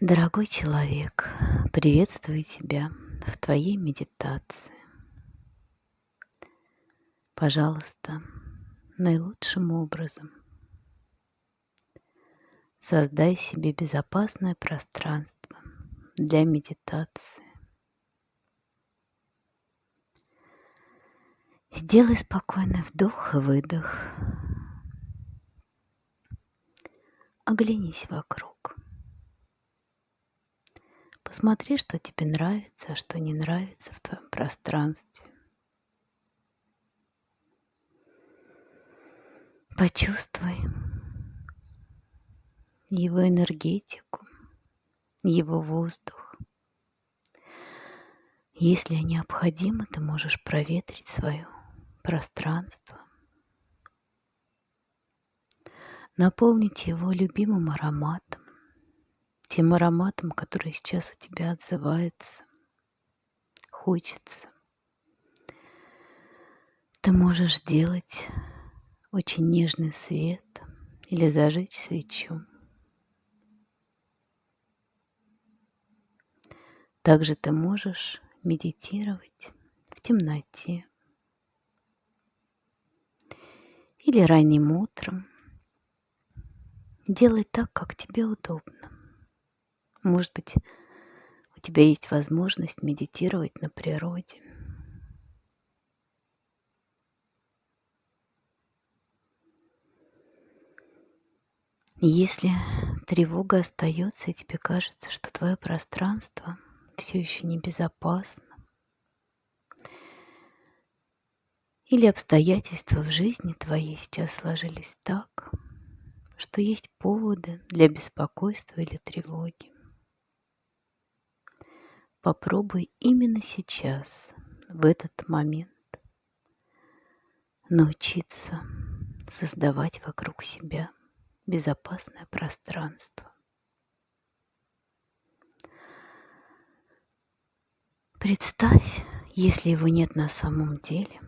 Дорогой человек, приветствую тебя в твоей медитации. Пожалуйста, наилучшим образом создай себе безопасное пространство для медитации. Сделай спокойный вдох и выдох. Оглянись вокруг. Посмотри, что тебе нравится, а что не нравится в твоем пространстве. Почувствуй его энергетику, его воздух. Если необходимо, ты можешь проветрить свое пространство, наполнить его любимым ароматом тем ароматом, который сейчас у тебя отзывается, хочется. Ты можешь сделать очень нежный свет или зажечь свечу. Также ты можешь медитировать в темноте или ранним утром. Делай так, как тебе удобно. Может быть, у тебя есть возможность медитировать на природе. Если тревога остается, и тебе кажется, что твое пространство все еще небезопасно, или обстоятельства в жизни твоей сейчас сложились так, что есть поводы для беспокойства или тревоги. Попробуй именно сейчас, в этот момент, научиться создавать вокруг себя безопасное пространство. Представь, если его нет на самом деле,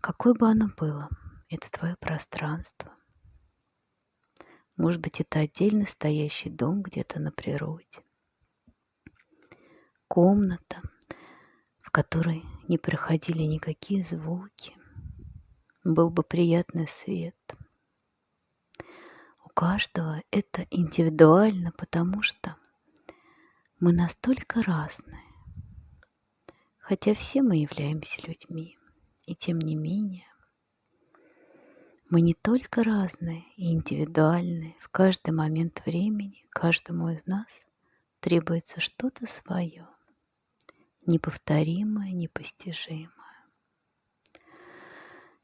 какое бы оно было, это твое пространство. Может быть, это отдельно стоящий дом где-то на природе комната, в которой не проходили никакие звуки. Был бы приятный свет. У каждого это индивидуально, потому что мы настолько разные. Хотя все мы являемся людьми, и тем не менее мы не только разные и индивидуальные, в каждый момент времени каждому из нас требуется что-то свое неповторимое, непостижимое.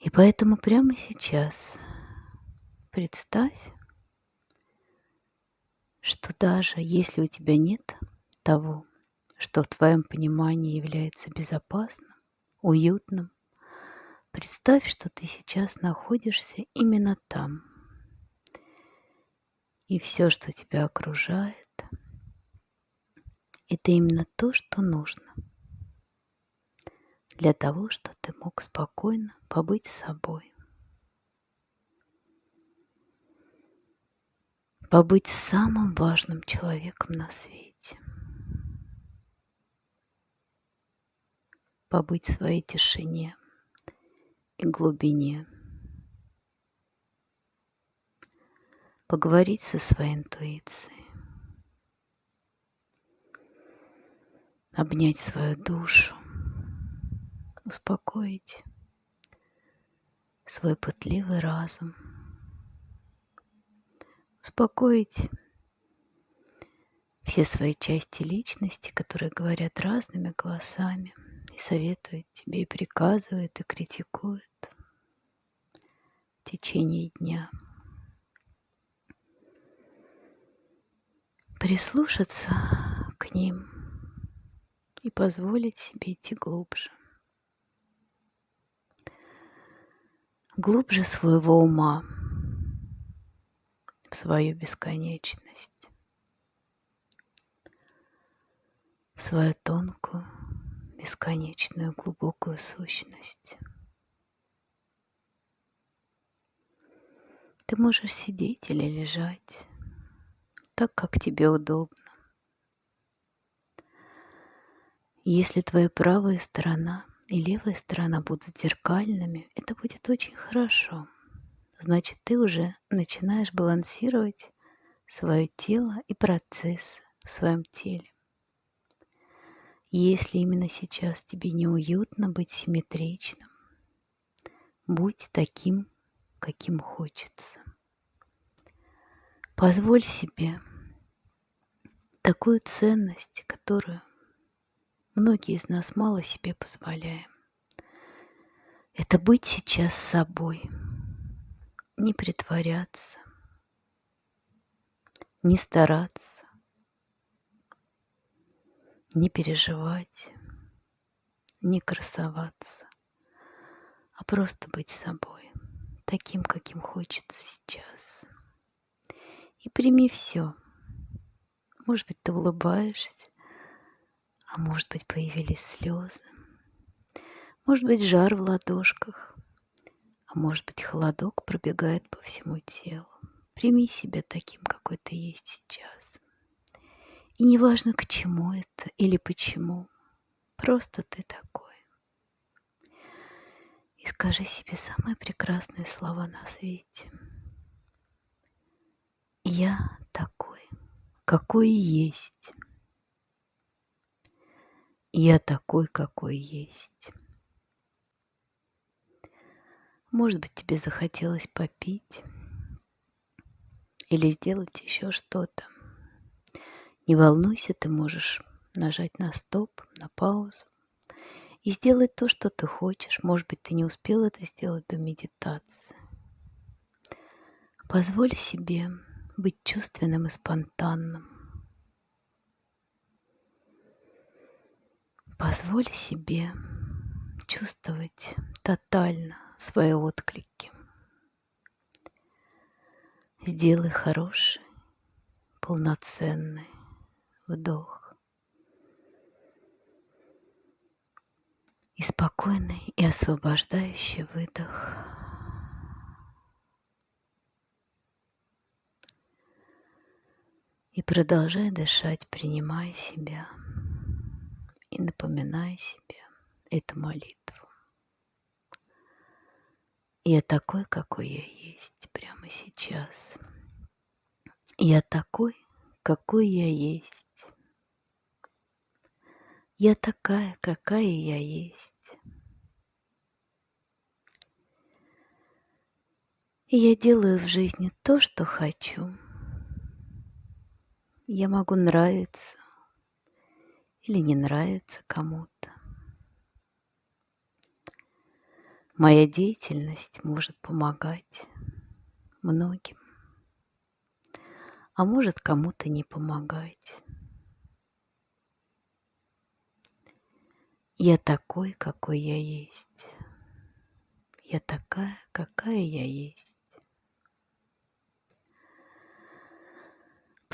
И поэтому прямо сейчас представь, что даже если у тебя нет того, что в твоем понимании является безопасным, уютным, представь, что ты сейчас находишься именно там. И все, что тебя окружает, это именно то, что нужно – для того, чтобы ты мог спокойно побыть собой. Побыть самым важным человеком на свете. Побыть в своей тишине и глубине. Поговорить со своей интуицией. Обнять свою душу успокоить свой пытливый разум, успокоить все свои части личности, которые говорят разными голосами и советуют тебе, и приказывают, и критикуют в течение дня. Прислушаться к ним и позволить себе идти глубже. Глубже своего ума в свою бесконечность, в свою тонкую, бесконечную, глубокую сущность. Ты можешь сидеть или лежать так, как тебе удобно. Если твоя правая сторона и левая сторона будут зеркальными, это будет очень хорошо. Значит, ты уже начинаешь балансировать свое тело и процесс в своем теле. Если именно сейчас тебе неуютно быть симметричным, будь таким, каким хочется. Позволь себе такую ценность, которую многие из нас мало себе позволяем. Это быть сейчас собой, не притворяться, не стараться, не переживать, не красоваться, а просто быть собой, таким, каким хочется сейчас. И прими все. Может быть, ты улыбаешься, а может быть, появились слезы. Может быть, жар в ладошках, а может быть, холодок пробегает по всему телу. Прими себя таким, какой ты есть сейчас. И неважно, к чему это или почему, просто ты такой. И скажи себе самые прекрасные слова на свете. Я такой, какой есть. Я такой, какой есть. Может быть, тебе захотелось попить или сделать еще что-то. Не волнуйся, ты можешь нажать на стоп, на паузу и сделать то, что ты хочешь. Может быть, ты не успел это сделать до медитации. Позволь себе быть чувственным и спонтанным. Позволь себе чувствовать тотально свои отклики. Сделай хороший, полноценный вдох. И спокойный и освобождающий выдох. И продолжай дышать, принимая себя и напоминая себе эту молитву. Я такой, какой я есть прямо сейчас. Я такой, какой я есть. Я такая, какая я есть. Я делаю в жизни то, что хочу. Я могу нравиться или не нравиться кому-то. Моя деятельность может помогать многим, а может кому-то не помогать. Я такой, какой я есть. Я такая, какая я есть.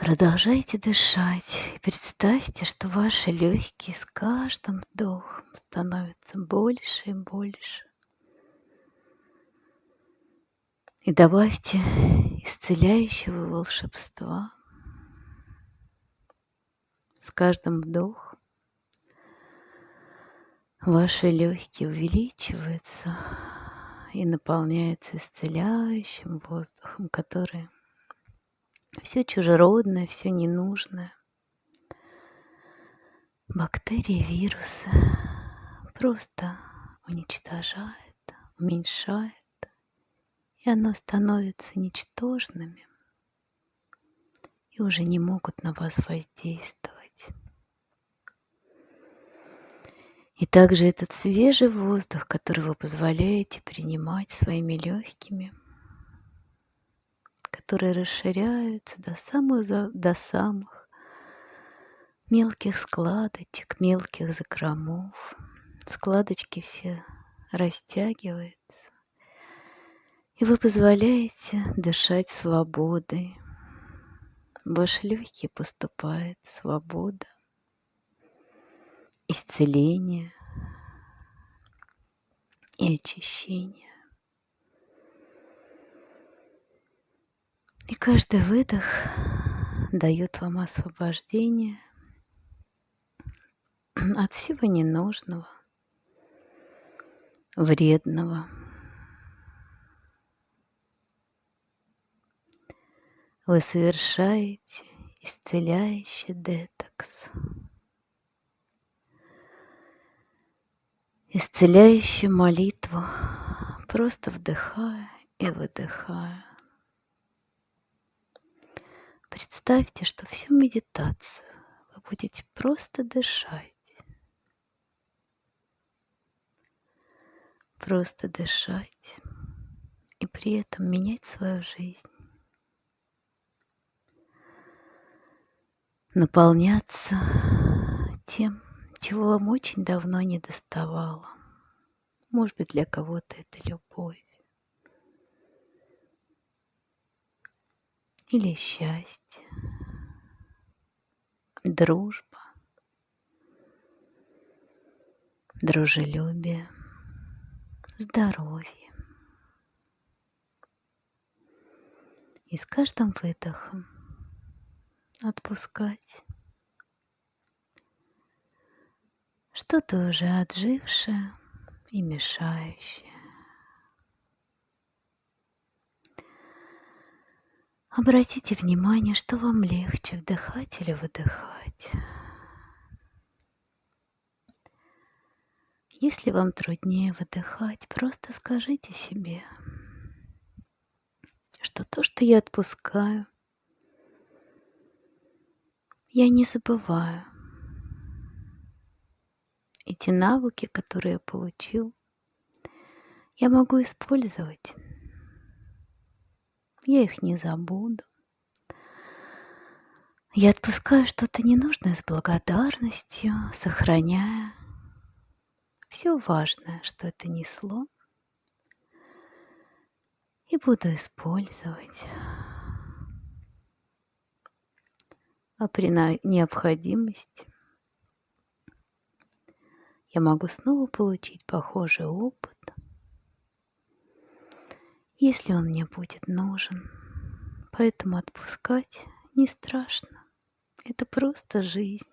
Продолжайте дышать и представьте, что ваши легкие с каждым вдохом становятся больше и больше. И добавьте исцеляющего волшебства. С каждым вдохом ваши легкие увеличиваются и наполняются исцеляющим воздухом, который все чужеродное, все ненужное. Бактерии, вирусы просто уничтожает, уменьшает, и оно становится ничтожными и уже не могут на вас воздействовать. И также этот свежий воздух, который вы позволяете принимать своими легкими – которые расширяются до самых, до самых мелких складочек, мелких закромов. Складочки все растягиваются. И вы позволяете дышать свободой. В ваши легкие поступает свобода, исцеление и очищение. И каждый выдох дает вам освобождение, от всего ненужного, вредного. Вы совершаете исцеляющий детокс. Исцеляющую молитву, просто вдыхая и выдыхая. Представьте, что всю медитацию вы будете просто дышать. Просто дышать и при этом менять свою жизнь. Наполняться тем, чего вам очень давно не доставало. Может быть, для кого-то это любовь. Или счастье, дружба, дружелюбие, здоровье. И с каждым выдохом отпускать что-то уже отжившее и мешающее. Обратите внимание, что вам легче вдыхать или выдыхать. Если вам труднее выдыхать, просто скажите себе, что то, что я отпускаю, я не забываю – эти навыки, которые я получил, я могу использовать. Я их не забуду. Я отпускаю что-то ненужное с благодарностью, сохраняя все важное, что это несло, и буду использовать. А при необходимости я могу снова получить похожий опыт, если он мне будет нужен. Поэтому отпускать не страшно. Это просто жизнь.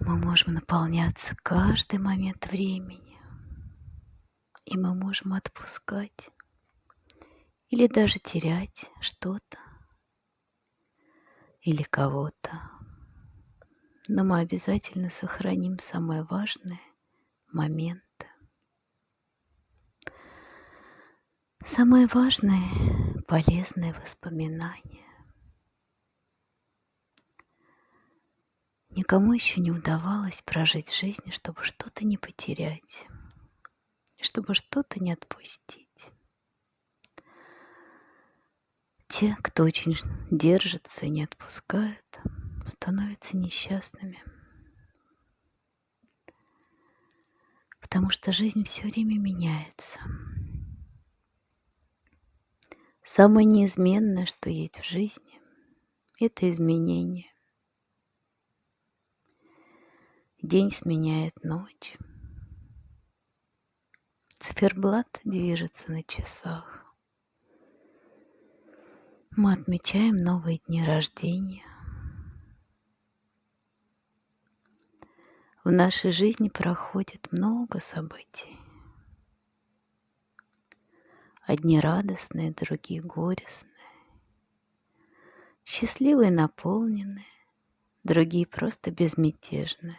Мы можем наполняться каждый момент времени. И мы можем отпускать или даже терять что-то или кого-то но мы обязательно сохраним самые важные моменты. Самые важные полезные воспоминания. Никому еще не удавалось прожить жизнь, чтобы что-то не потерять, чтобы что-то не отпустить. Те, кто очень держится и не отпускают, становятся несчастными. Потому что жизнь все время меняется. Самое неизменное, что есть в жизни, это изменение. День сменяет ночь. Циферблат движется на часах. Мы отмечаем новые дни рождения. В нашей жизни проходит много событий. Одни радостные, другие горестные. Счастливые, наполненные, другие просто безмятежные.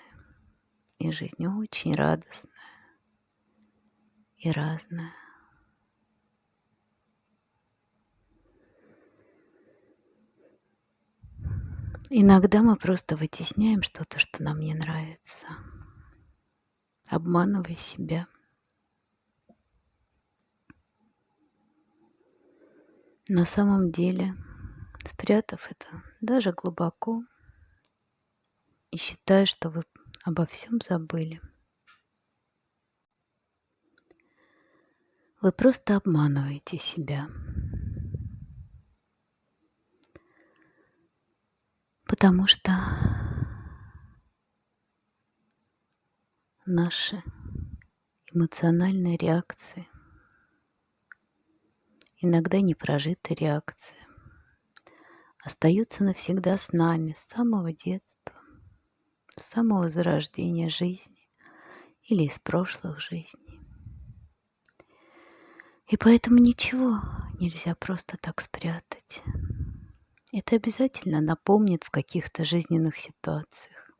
И жизнь очень радостная и разная. Иногда мы просто вытесняем что-то, что нам не нравится, обманывая себя. На самом деле, спрятав это даже глубоко и считая, что вы обо всем забыли, вы просто обманываете себя. Потому что наши эмоциональные реакции, иногда непрожитые реакции, остаются навсегда с нами с самого детства. с самого зарождения жизни или из прошлых жизней. И поэтому ничего нельзя просто так спрятать. Это обязательно напомнит в каких-то жизненных ситуациях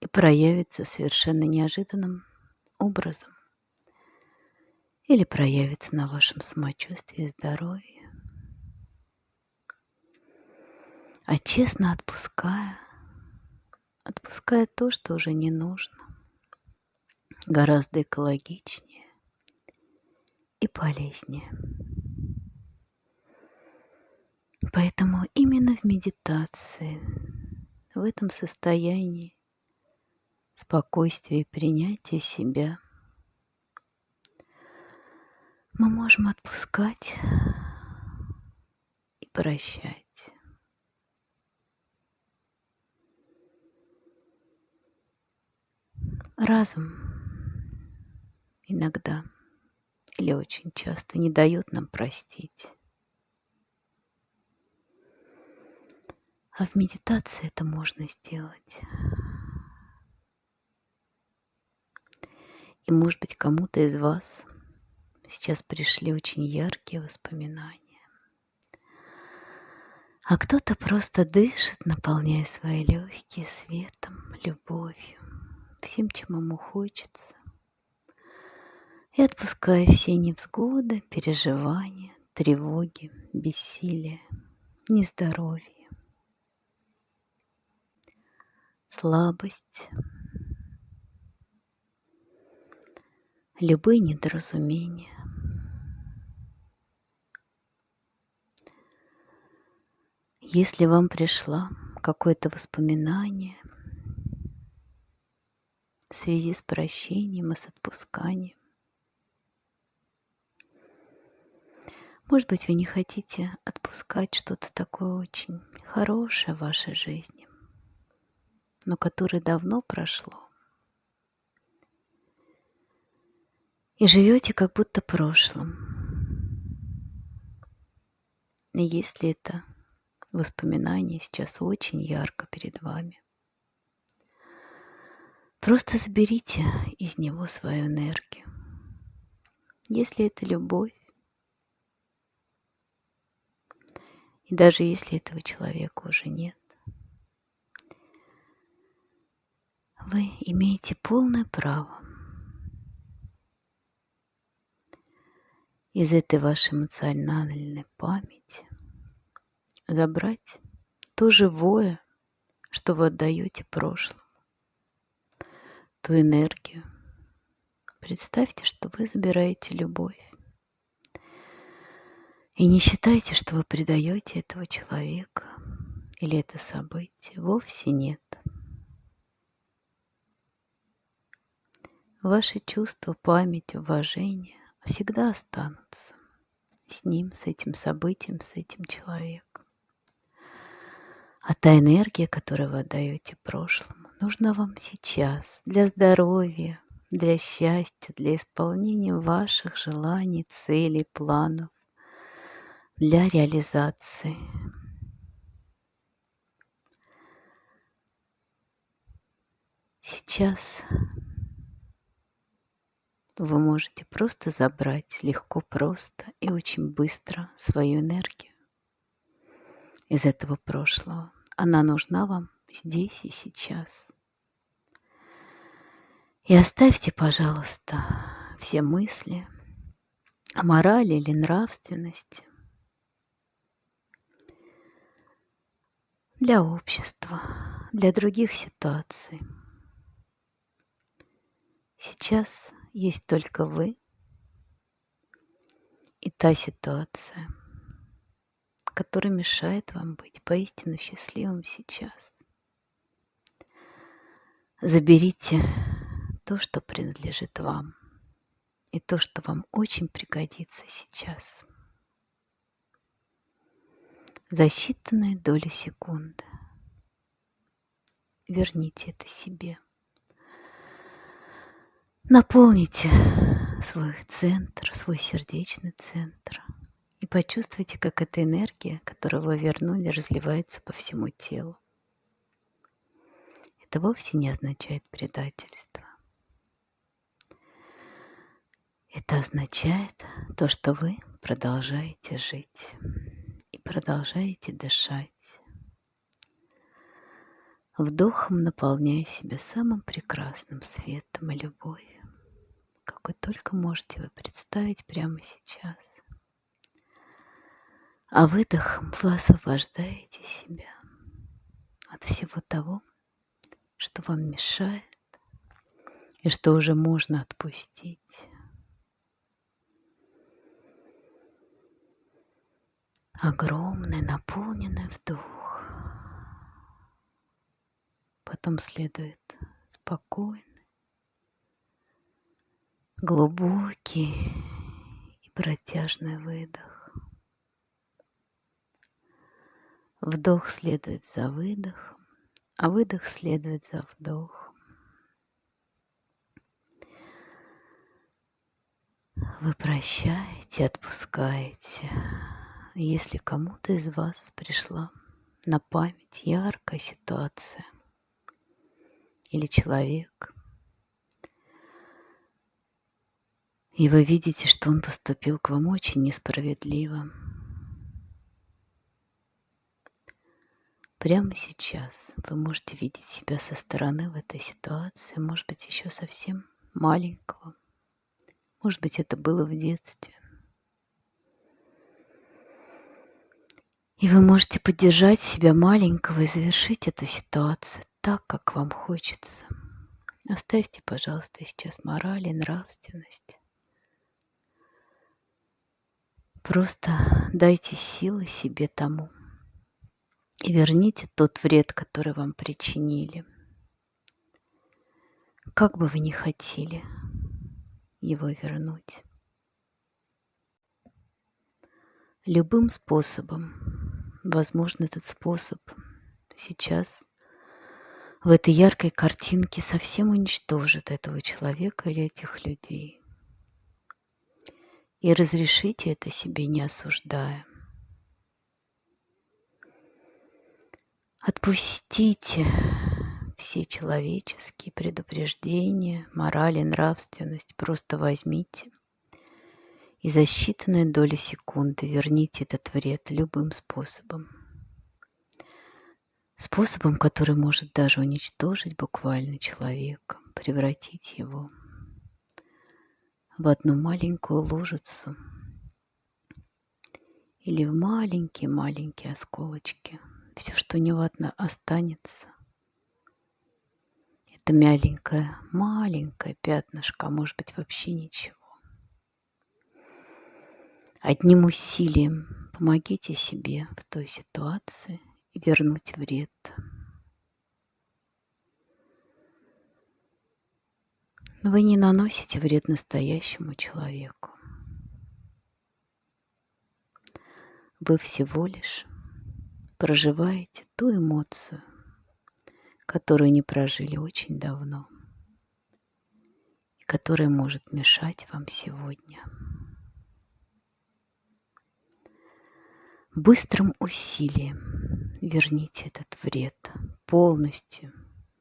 и проявится совершенно неожиданным образом или проявится на вашем самочувствии и здоровье. А честно отпуская, отпуская то, что уже не нужно, гораздо экологичнее и полезнее. Поэтому именно в медитации, в этом состоянии спокойствия и принятия себя – мы можем отпускать и прощать. Разум иногда или очень часто не дает нам простить. А в медитации это можно сделать. И, может быть, кому-то из вас Сейчас пришли очень яркие воспоминания. А кто-то просто дышит, наполняя свои легкие светом, любовью, всем, чем ему хочется. И отпуская все невзгоды, переживания, тревоги, бессилие, нездоровье, слабость, любые недоразумения, Если вам пришло какое-то воспоминание в связи с прощением и с отпусканием, может быть, вы не хотите отпускать что-то такое очень хорошее в вашей жизни, но которое давно прошло. И живете как будто прошлым. Если это воспоминание сейчас очень ярко перед вами. Просто заберите из него свою энергию. Если это любовь, и даже если этого человека уже нет, вы имеете полное право из этой вашей эмоциональной памяти забрать то живое, что вы отдаете прошлому, ту энергию. Представьте, что вы забираете любовь. И не считайте, что вы предаете этого человека или это событие. Вовсе нет. Ваши чувства, память, уважение всегда останутся с ним, с этим событием, с этим человеком. А та энергия, которую вы отдаете прошлому, нужна вам сейчас для здоровья, для счастья, для исполнения ваших желаний, целей, планов, для реализации. Сейчас вы можете просто забрать легко, просто и очень быстро свою энергию из этого прошлого. Она нужна вам здесь и сейчас. И оставьте, пожалуйста, все мысли о морали или нравственности для общества, для других ситуаций. Сейчас есть только вы и та ситуация – который мешает вам быть поистину счастливым сейчас. Заберите то, что принадлежит вам, и то, что вам очень пригодится сейчас. За считанные доли секунды верните это себе. Наполните свой центр, свой сердечный центр – почувствуйте, как эта энергия, которую вы вернули, разливается по всему телу. Это вовсе не означает предательство. Это означает то, что вы продолжаете жить и продолжаете дышать, вдохом наполняя себя самым прекрасным светом и любовью, какой только можете вы представить прямо сейчас. А выдохом вы освобождаете себя от всего того, что вам мешает и что уже можно отпустить. Огромный наполненный вдох. Потом следует спокойный, глубокий и протяжный выдох. Вдох следует за выдохом, а выдох следует за вдохом. Вы прощаете, отпускаете. Если кому-то из вас пришла на память яркая ситуация или человек, и вы видите, что он поступил к вам очень несправедливо, Прямо сейчас вы можете видеть себя со стороны в этой ситуации, может быть, еще совсем маленького. Может быть, это было в детстве. И вы можете поддержать себя маленького и завершить эту ситуацию так, как вам хочется. Оставьте, пожалуйста, сейчас мораль и нравственность. Просто дайте силы себе тому, и верните тот вред, который вам причинили. Как бы вы ни хотели его вернуть. Любым способом, возможно, этот способ сейчас в этой яркой картинке совсем уничтожит этого человека или этих людей. И разрешите это себе, не осуждая. Отпустите все человеческие предупреждения, мораль и нравственность. Просто возьмите и за считанные доли секунды верните этот вред любым способом. Способом, который может даже уничтожить буквально человека, превратить его в одну маленькую лужицу или в маленькие-маленькие осколочки – все, что него останется. Это мяленькое, маленькое пятнышко, а может быть вообще ничего. Одним усилием помогите себе в той ситуации и вернуть вред. Вы не наносите вред настоящему человеку. Вы всего лишь проживаете ту эмоцию, которую не прожили очень давно и которая может мешать вам сегодня. Быстрым усилием верните этот вред полностью.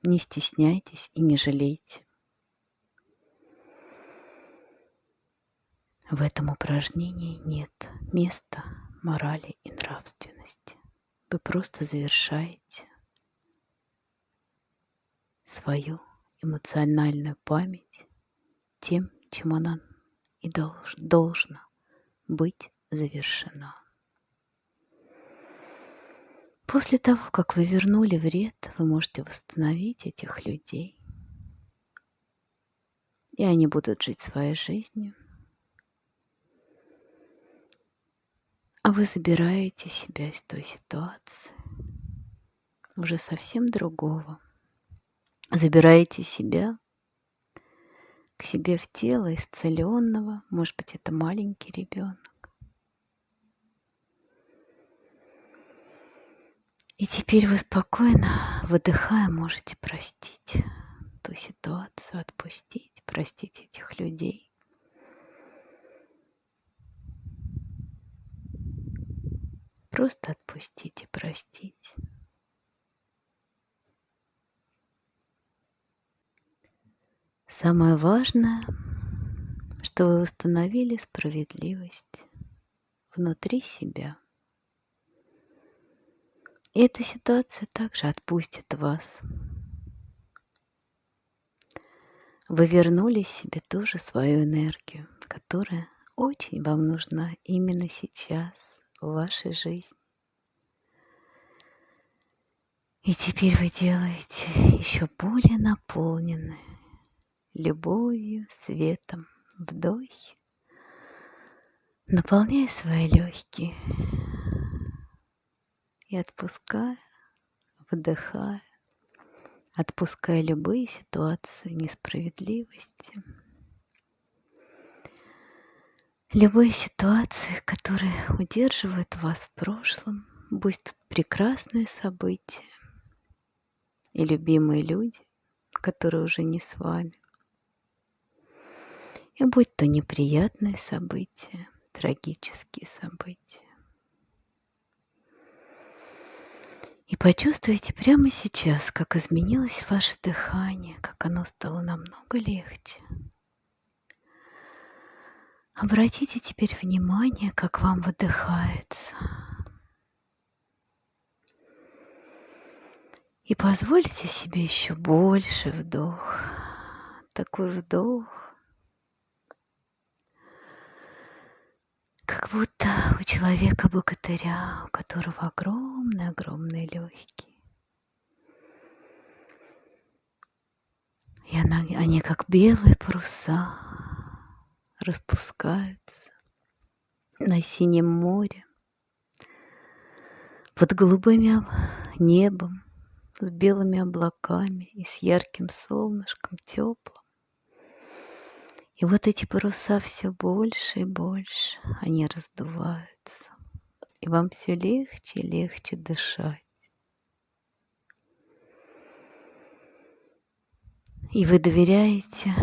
Не стесняйтесь и не жалейте. В этом упражнении нет места морали и нравственности вы просто завершаете свою эмоциональную память тем, чем она и долж, должна быть завершена. После того, как вы вернули вред, вы можете восстановить этих людей, и они будут жить своей жизнью – А вы забираете себя из той ситуации, уже совсем другого. Забираете себя к себе в тело исцеленного, может быть, это маленький ребенок. И теперь вы спокойно, выдыхая, можете простить ту ситуацию, отпустить, простить этих людей. Просто отпустить и простить. Самое важное, что вы установили справедливость внутри себя. И эта ситуация также отпустит вас. Вы вернули себе тоже свою энергию, которая очень вам нужна именно сейчас в вашей жизни. И теперь вы делаете еще более наполненные любовью, светом вдохи, наполняя свои легкие и отпуская, выдыхая, отпуская любые ситуации несправедливости, любые ситуации, которые удерживают вас в прошлом, будь тут прекрасные события и любимые люди, которые уже не с вами. И будь то неприятные события, трагические события. И почувствуйте прямо сейчас, как изменилось ваше дыхание, как оно стало намного легче. Обратите теперь внимание, как вам выдыхается. И позвольте себе еще больше вдох. Такой вдох, как будто у человека-богатыря, у которого огромные-огромные легкие. И она, они как белые паруса распускаются на синем море, под голубым небом, с белыми облаками и с ярким солнышком теплым. И вот эти паруса все больше и больше, они раздуваются. И вам все легче и легче дышать. И вы доверяете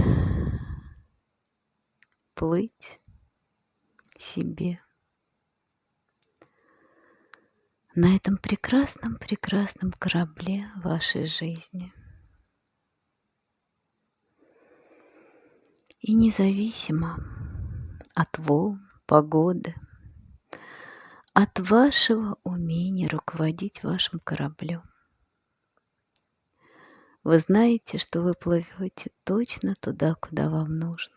плыть себе на этом прекрасном-прекрасном корабле вашей жизни. И независимо от волн, погоды, от вашего умения руководить вашим кораблем, вы знаете, что вы плывете точно туда, куда вам нужно.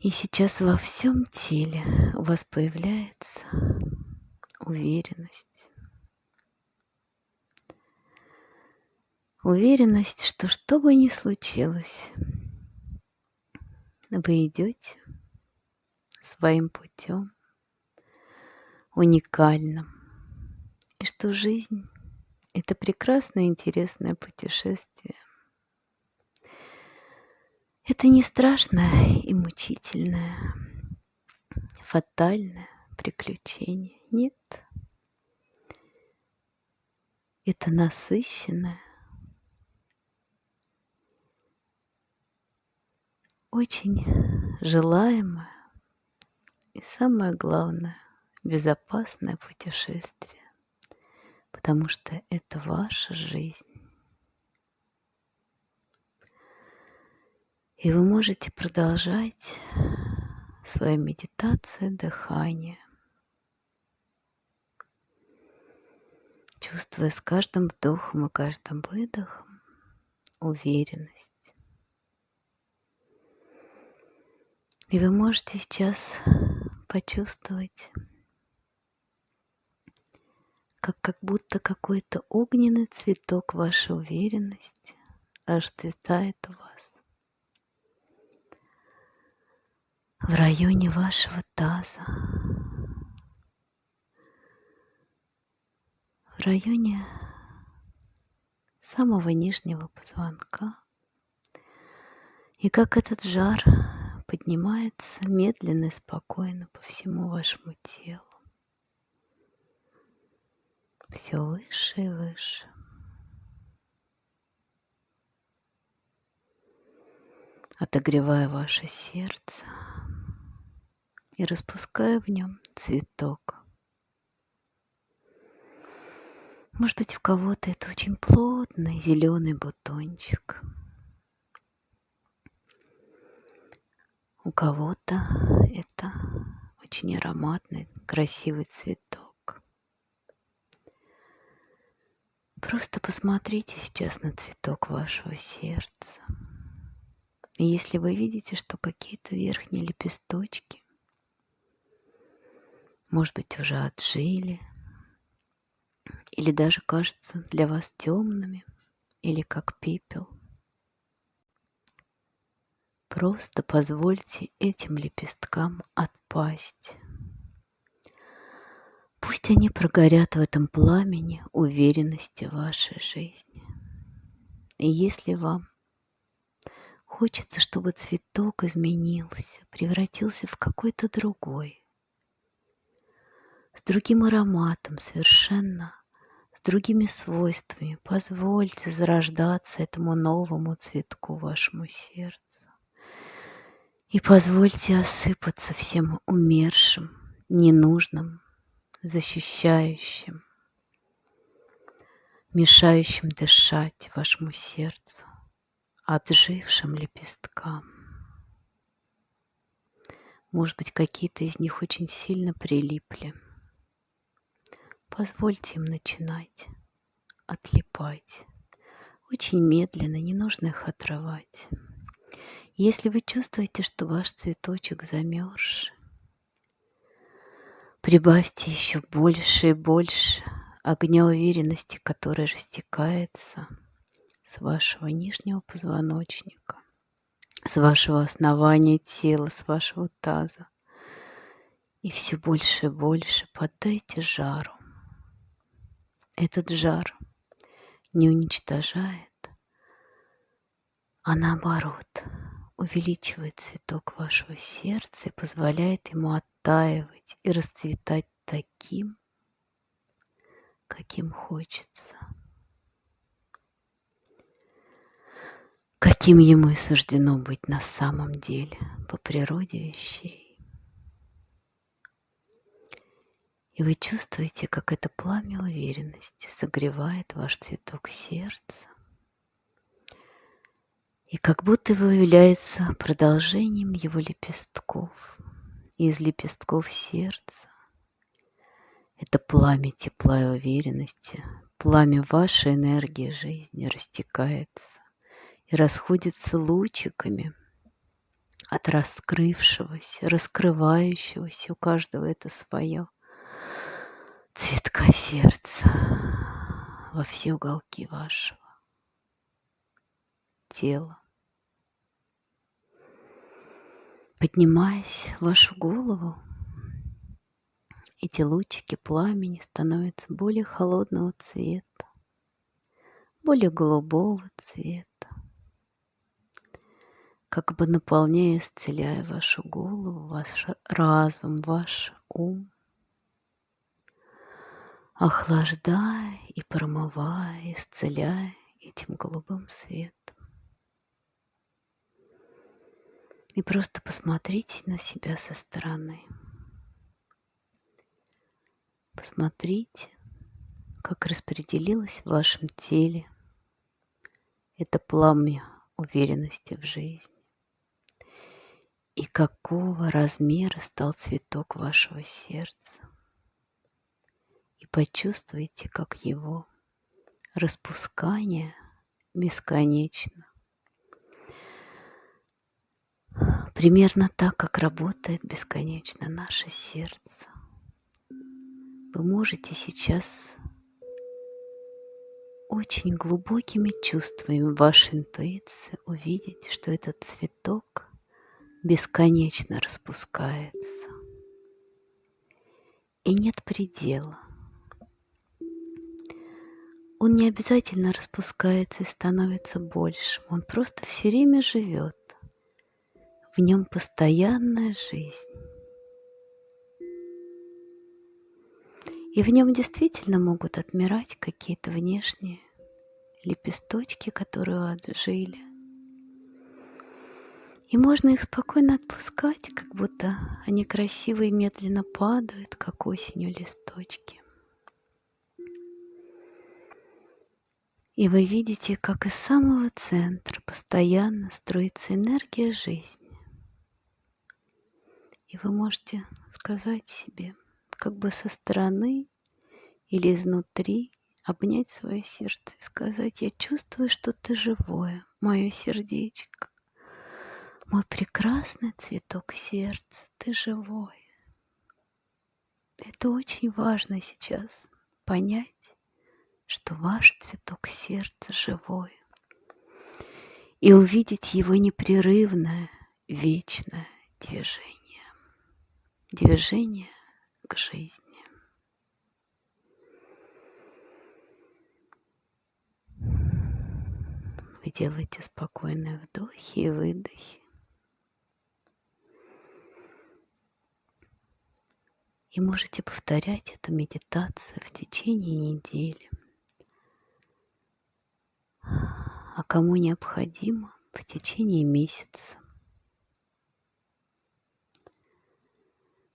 И сейчас во всем теле у вас появляется уверенность. Уверенность, что что бы ни случилось, вы идете своим путем, уникальным, и что жизнь — это прекрасное интересное путешествие, это не страшное и мучительное, фатальное приключение. Нет. Это насыщенное, очень желаемое и самое главное, безопасное путешествие, потому что это ваша жизнь. И вы можете продолжать свою медитацию дыхания, чувствуя с каждым вдохом и каждым выдохом уверенность. И вы можете сейчас почувствовать, как, как будто какой-то огненный цветок вашей уверенности расцветает у вас. В районе вашего таза, в районе самого нижнего позвонка. И как этот жар поднимается медленно и спокойно по всему вашему телу. Все выше и выше. Отогревая ваше сердце и распуская в нем цветок. Может быть, у кого-то это очень плотный зеленый бутончик. У кого-то это очень ароматный, красивый цветок. Просто посмотрите сейчас на цветок вашего сердца. И если вы видите, что какие-то верхние лепесточки, может быть, уже отжили, или даже кажутся для вас темными, или как пепел – Просто позвольте этим лепесткам отпасть. Пусть они прогорят в этом пламени уверенности вашей жизни. И если вам хочется, чтобы цветок изменился, превратился в какой-то другой, с другим ароматом совершенно, с другими свойствами, позвольте зарождаться этому новому цветку вашему сердцу. И позвольте осыпаться всем умершим, ненужным, защищающим, мешающим дышать вашему сердцу, отжившим лепесткам. Может быть, какие-то из них очень сильно прилипли. Позвольте им начинать отлипать. Очень медленно, не нужно их отрывать. Если вы чувствуете, что ваш цветочек замерз, прибавьте еще больше и больше огня уверенности, который растекается с вашего нижнего позвоночника, с вашего основания тела, с вашего таза. И все больше и больше поддайте жару. Этот жар не уничтожает, а наоборот – увеличивает цветок вашего сердца и позволяет ему оттаивать и расцветать таким, каким хочется, каким ему и суждено быть на самом деле по природе вещей. И вы чувствуете, как это пламя уверенности согревает ваш цветок сердца, и как будто бы является продолжением его лепестков, из лепестков сердца. Это пламя тепла и уверенности, пламя вашей энергии жизни растекается и расходится лучиками от раскрывшегося, раскрывающегося, у каждого это свое, цветка сердца во все уголки вашего тела. Поднимаясь в вашу голову, эти лучики пламени становятся более холодного цвета, более голубого цвета, как бы наполняя, исцеляя вашу голову, ваш разум, ваш ум, охлаждая и промывая, исцеляя этим голубым светом. И просто посмотрите на себя со стороны. Посмотрите, как распределилось в вашем теле это пламя уверенности в жизни. И какого размера стал цветок вашего сердца. Почувствуйте, как его распускание бесконечно Примерно так, как работает бесконечно наше сердце. Вы можете сейчас очень глубокими чувствами вашей интуиции увидеть, что этот цветок бесконечно распускается. И нет предела. Он не обязательно распускается и становится большим. Он просто все время живет в нем постоянная жизнь. И в нем действительно могут отмирать какие-то внешние лепесточки, которые отжили. И можно их спокойно отпускать, как будто они красиво и медленно падают, как осенью листочки. И вы видите, как из самого центра постоянно строится энергия жизни. И вы можете сказать себе, как бы со стороны или изнутри, обнять свое сердце и сказать, я чувствую, что ты живое, мое сердечко. Мой прекрасный цветок сердца, ты живой. Это очень важно сейчас понять, что ваш цветок сердца живой. И увидеть его непрерывное, вечное движение. Движение к жизни. Вы делаете спокойные вдохи и выдохи. И можете повторять эту медитацию в течение недели. А кому необходимо, в течение месяца.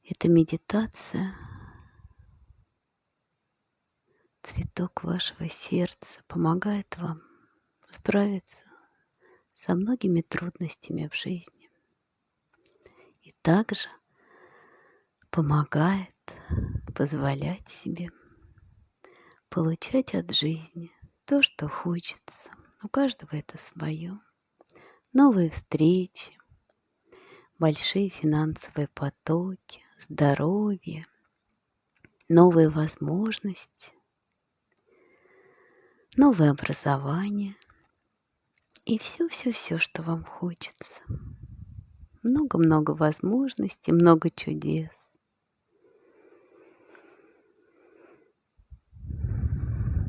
Эта медитация цветок вашего сердца помогает вам справиться со многими трудностями в жизни. И также – помогает позволять себе получать от жизни то, что хочется. У каждого это свое. Новые встречи, большие финансовые потоки, здоровье, новые возможности, новое образование и все-все-все, что вам хочется. Много-много возможностей, много чудес.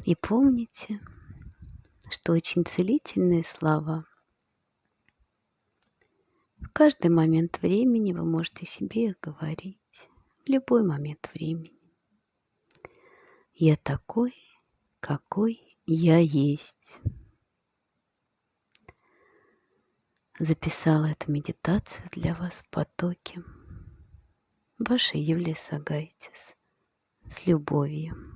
И помните, что очень целительные слова в каждый момент времени вы можете себе их говорить. В любой момент времени. Я такой, какой я есть. Записала эту медитацию для вас в потоке. Ваша Юлия Сагайтис. С любовью.